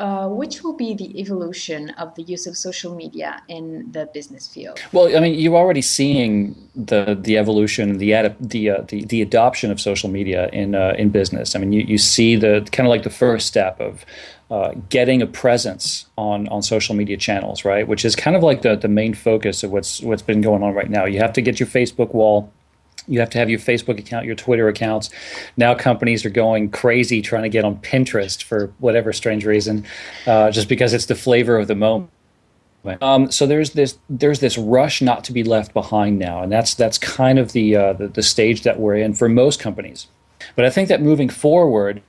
uh, which will be the evolution of the use of social media in the business field? Well, I mean, you're already seeing the the evolution, the ad, the, uh, the the adoption of social media in uh, in business. I mean, you, you see the kind of like the first step of uh, getting a presence on on social media channels, right? Which is kind of like the the main focus of what's what's been going on right now. You have to get your Facebook wall you have to have your Facebook account, your Twitter accounts. Now companies are going crazy trying to get on Pinterest for whatever strange reason, uh, just because it's the flavor of the moment. Um, so there's this there's this rush not to be left behind now, and that's that's kind of the, uh, the the stage that we're in for most companies. But I think that moving forward,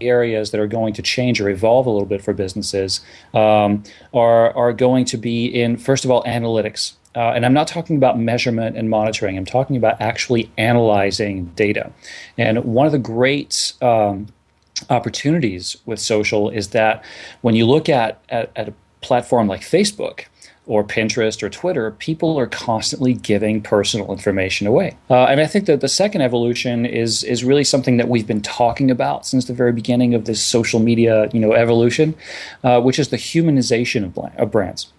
areas that are going to change or evolve a little bit for businesses um, are are going to be in first of all analytics. Uh, and I'm not talking about measurement and monitoring. I'm talking about actually analyzing data. And one of the great um, opportunities with social is that when you look at, at, at a platform like Facebook, or Pinterest or Twitter, people are constantly giving personal information away. Uh, and I think that the second evolution is is really something that we've been talking about since the very beginning of this social media, you know, evolution, uh, which is the humanization of, of brands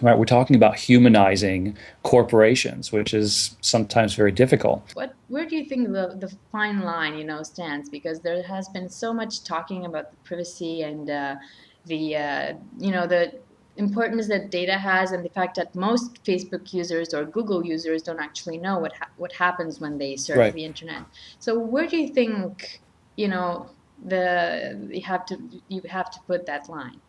right? We're talking about humanizing corporations, which is sometimes very difficult. What, where do you think the, the fine line, you know, stands? Because there has been so much talking about the privacy and uh, the, uh, you know, the importance that data has and the fact that most Facebook users or Google users don't actually know what ha what happens when they surf right. the internet. So where do you think, you know, the you have to you have to put that line?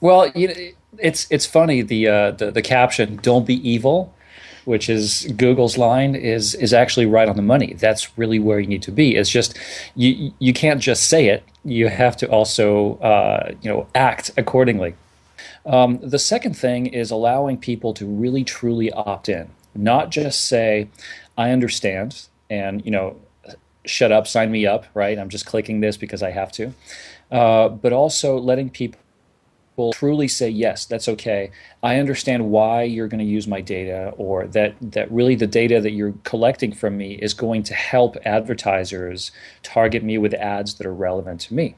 Well, you know, it's it's funny the uh, the the caption "Don't be evil," which is Google's line, is is actually right on the money. That's really where you need to be. It's just you you can't just say it. You have to also uh, you know act accordingly. Um, the second thing is allowing people to really truly opt in, not just say, "I understand," and you know, shut up, sign me up. Right? I'm just clicking this because I have to. Uh, but also letting people will truly say yes that's okay i understand why you're going to use my data or that that really the data that you're collecting from me is going to help advertisers target me with ads that are relevant to me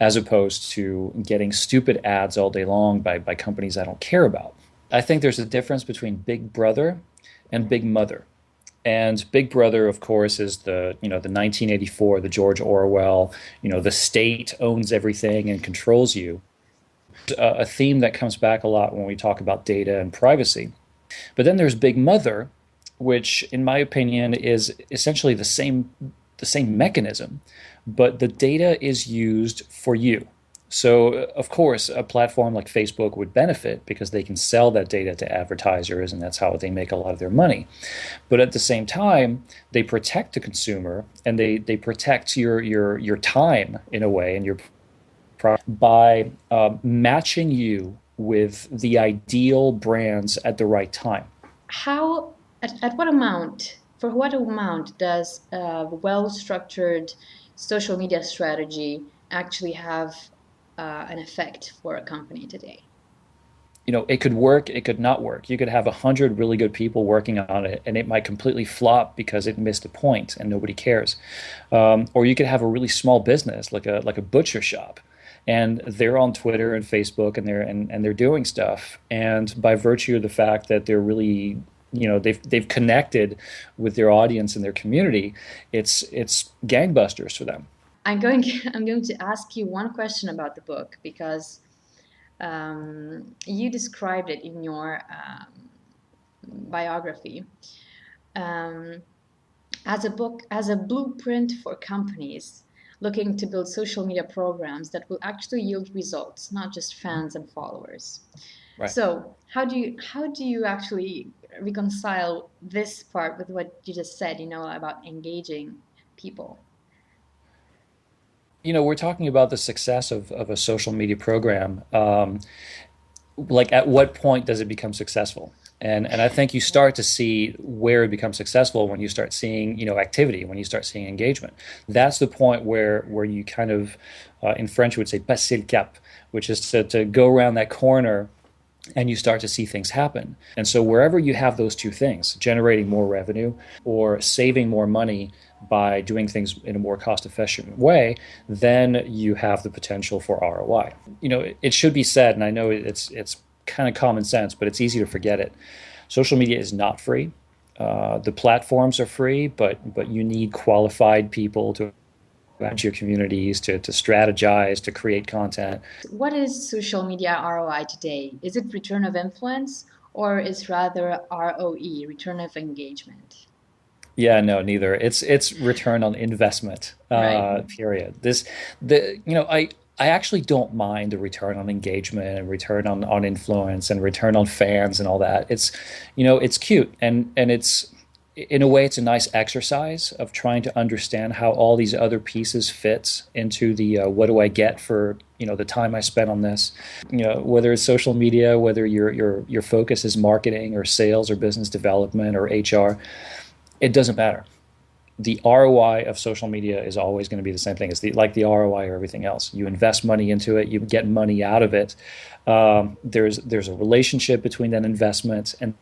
as opposed to getting stupid ads all day long by, by companies i don't care about i think there's a difference between big brother and big mother and Big Brother, of course, is the you know the 1984, the George Orwell. You know, the state owns everything and controls you a theme that comes back a lot when we talk about data and privacy. But then there's Big Mother, which, in my opinion, is essentially the same the same mechanism, but the data is used for you. So, of course, a platform like Facebook would benefit because they can sell that data to advertisers, and that's how they make a lot of their money. But at the same time, they protect the consumer and they, they protect your, your, your time in a way and your by uh, matching you with the ideal brands at the right time. How, at, at what amount, for what amount does a well structured social media strategy actually have uh, an effect for a company today? you know, it could work, it could not work. You could have a hundred really good people working on it, and it might completely flop because it missed a point and nobody cares. Um, or you could have a really small business, like a like a butcher shop, and they're on Twitter and Facebook and they're and, and they're doing stuff. And by virtue of the fact that they're really you know they've they've connected with their audience and their community, it's it's gangbusters for them. I'm going I'm going to ask you one question about the book because um, you described it in your um, biography. Um, as a book, as a blueprint for companies looking to build social media programs that will actually yield results, not just fans and followers. Right. So how do you how do you actually reconcile this part with what you just said, you know, about engaging people? You know, we're talking about the success of, of a social media program. Um, like, at what point does it become successful? and and I think you start to see where it becomes successful when you start seeing you know activity, when you start seeing engagement. That's the point where where you kind of, uh, in French, would say passer le cap, which is to to go around that corner and you start to see things happen. And so, wherever you have those two things, generating more revenue or saving more money by doing things in a more cost efficient way, then you have the potential for ROI. You know, it should be said, and I know it's, it's kind of common sense, but it's easy to forget it. Social media is not free. Uh, the platforms are free, but but you need qualified people to manage your communities, to, to strategize, to create content. What is social media ROI today? Is it return of influence or is rather ROE, return of engagement? Yeah, no, neither. It's it's return on investment. Uh, Right. period. This the you know I I actually don't mind the return on engagement and return on on influence and return on fans and all that. It's you know it's cute and and it's in a way it's a nice exercise of trying to understand how all these other pieces fits into the uh, what do I get for you know the time I spent on this. You know whether it's social media, whether your your your focus is marketing or sales or business development or HR it doesn't matter. The ROI of social media is always going to be the same thing. It's the, like the ROI or everything else. You invest money into it, you get money out of it. Um, there's there's a relationship between that investment and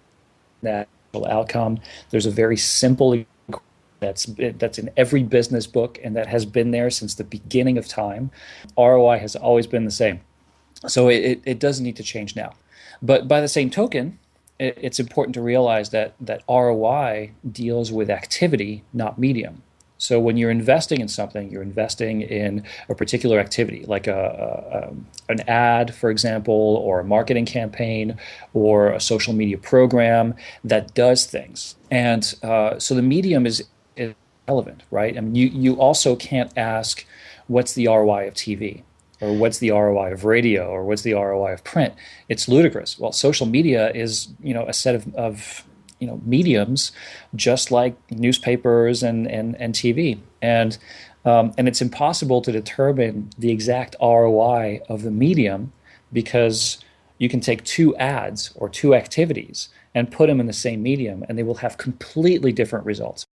that outcome. There's a very simple that's that's in every business book and that has been there since the beginning of time. ROI has always been the same. So it, it doesn't need to change now. But by the same token, it's important to realize that that ROI deals with activity, not medium. So when you're investing in something, you're investing in a particular activity, like a, a, an ad, for example, or a marketing campaign, or a social media program that does things. And uh, so the medium is, is relevant, right? I mean, you you also can't ask what's the ROI of TV or what's the ROI of radio or what's the ROI of print? It's ludicrous. Well, social media is you know a set of, of you know mediums, just like newspapers and and, and TV, and um, and it's impossible to determine the exact ROI of the medium because you can take two ads or two activities and put them in the same medium, and they will have completely different results.